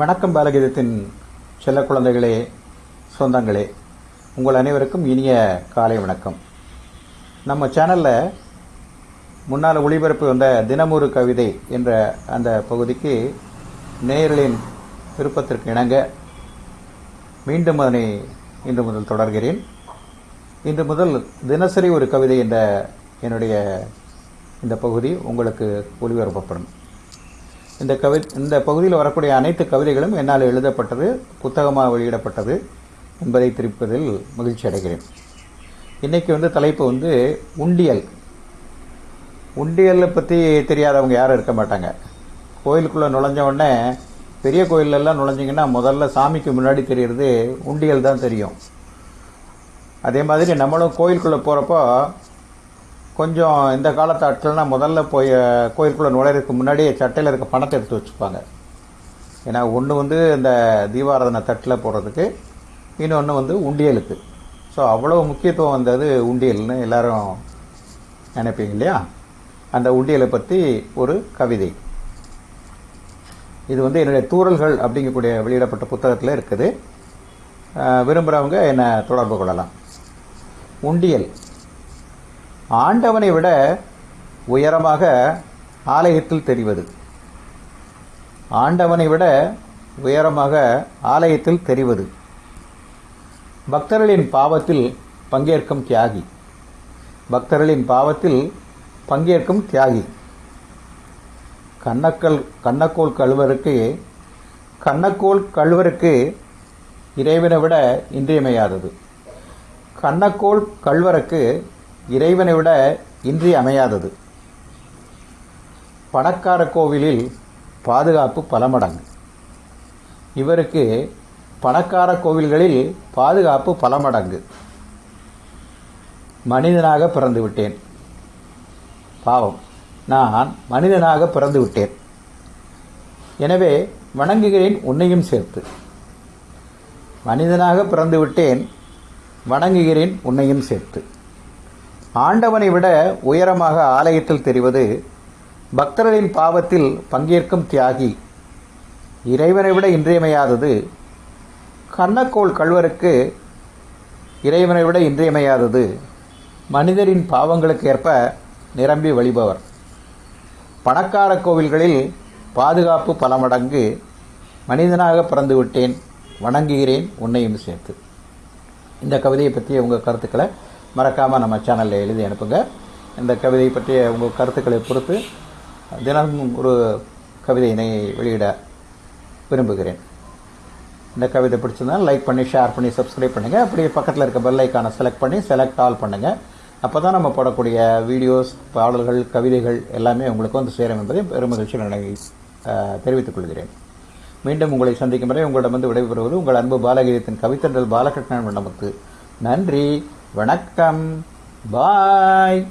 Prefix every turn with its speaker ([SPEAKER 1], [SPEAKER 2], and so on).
[SPEAKER 1] வணக்கம் பாலகீதத்தின் செல்ல குழந்தைகளே சொந்தங்களே. உங்கள் அனைவருக்கும் இனிய காலை வணக்கம். நம்ம சேனலில் முன்னால் ஒளிபரப்பு வந்த தினமொரு கவிதை என்ற அந்த பகுதிக்கு நேயர்களின் விருப்பத்திற்கு இணங்க மீண்டும் அதனை இன்று முதல் தொடர்கிறேன். இன்று முதல் தினசரி ஒரு கவிதை என்ற என்னுடைய இந்த பகுதி உங்களுக்கு ஒளிபரப்பப்படும் இந்த கவி இந்த பகுதியில் வரக்கூடிய அனைத்து கவிதைகளும் என்னால் எழுதப்பட்டது புத்தகமாக வெளியிடப்பட்டது என்பதை தெரிவிப்பதில் மகிழ்ச்சி அடைகிறேன். இன்றைக்கி வந்து தலைப்பு வந்து உண்டியல். உண்டியலை பற்றி தெரியாதவங்க யாரும் இருக்க மாட்டாங்க. கோயிலுக்குள்ளே நுழைஞ்ச உடனே பெரிய கோயிலெல்லாம் நுழைஞ்சிங்கன்னா முதல்ல சாமிக்கு முன்னாடி தெரிகிறது உண்டியல் தான் தெரியும். அதே மாதிரி நம்மளும் கோயிலுக்குள்ளே போகிறப்போ கொஞ்சம் இந்த காலத்து முதல்ல போய் கோயிலுக்குள்ளே நுழையிறதுக்கு முன்னாடியே சட்டையில் இருக்க பணத்தை எடுத்து வச்சுப்பாங்க. ஏன்னா ஒன்று வந்து இந்த தீபாராதனை தட்டில் போடுறதுக்கு இன்னொன்று வந்து உண்டியலுக்கு. ஸோ அவ்வளோ முக்கியத்துவம் வந்தது உண்டியல்னு எல்லாரும் நினைப்பீங்க இல்லையா? அந்த உண்டியலை பற்றி ஒரு கவிதை. இது வந்து என்னுடைய தூரல்கள் அப்படிங்கக்கூடிய வெளியிடப்பட்ட புத்தகத்தில் இருக்குது. விரும்புகிறவங்க என்னை தொடர்பு கொள்ளலாம். உண்டியல். ஆண்டவனை விட உயரமாக ஆலயத்தில் தெரிவது. ஆண்டவனை விட உயரமாக ஆலயத்தில் தெரிவது. பக்தர்களின் பாவத்தில் பங்கேற்கும் தியாகி. பக்தர்களின் பாவத்தில் பங்கேற்கும் தியாகி. கண்ணக்கல் கண்ணக்கோள் கழுவருக்கு கண்ணக்கோள் கழுவருக்கு இறைவனை விட இன்றியமையாதது. கண்ணக்கோள் கல்வருக்கு இறைவனை விட இன்றி அமையாதது. பணக்கார கோவிலில் பாதுகாப்பு பல மடங்கு. இவருக்கு பணக்கார கோவில்களில் பாதுகாப்பு பல மடங்கு. மனிதனாக பிறந்து விட்டேன் பாவம் நான் மனிதனாக பிறந்து விட்டேன் எனவே வணங்குகிறேன் உன்னையும் சேர்த்து. மனிதனாக பிறந்து விட்டேன் வணங்குகிறேன் உன்னையும் சேர்த்து. ஆண்டவனை விட உயரமாக ஆலயத்தில் தெரிவது பக்தர்களின் பாவத்தில் பங்கேற்கும் தியாகி. இறைவனை விட இன்றியமையாதது கண்ணக்கோள் கல்வருக்கு இறைவனை விட இன்றியமையாதது மனிதரின் பாவங்களுக்கு ஏற்ப நிரம்பி வழிபவர். பணக்கார கோவில்களில் பாதுகாப்பு பல மடங்கு மனிதனாக பிறந்து விட்டேன் வணங்குகிறேன் உன்னையும் சேர்த்து. இந்த கவிதையை பற்றிய உங்கள் கருத்துக்களை மறக்காமல் நம்ம சேனலில் எழுதி அனுப்புங்க. இந்த கவிதை பற்றிய உங்கள் கருத்துக்களை பொறுத்து தினமும் ஒரு கவிதையினை வெளியிட விரும்புகிறேன். இந்த கவிதை பிடிச்சிருந்தால் லைக் பண்ணி ஷேர் பண்ணி சப்ஸ்கிரைப் பண்ணுங்கள் அப்படியே பக்கத்தில் இருக்க பெல் ஐக்கானை செலக்ட் பண்ணி செலக்ட் ஆல் பண்ணுங்கள் அப்போ தான் நம்ம போடக்கூடிய வீடியோஸ் பாடல்கள் கவிதைகள் எல்லாமே உங்களுக்கு வந்து சேரும் என்பதை பெருமகிழ்ச்சியில் நினை தெரிவித்துக் கொள்கிறேன். மீண்டும் உங்களை சந்திக்கும் வரை வந்து விடைபெறுவது உங்கள் அன்பு பாலகீதத்தின் கவித்தண்டல் பாலகிருஷ்ணன் நமக்கு நன்றி. வணக்கம். பாய்.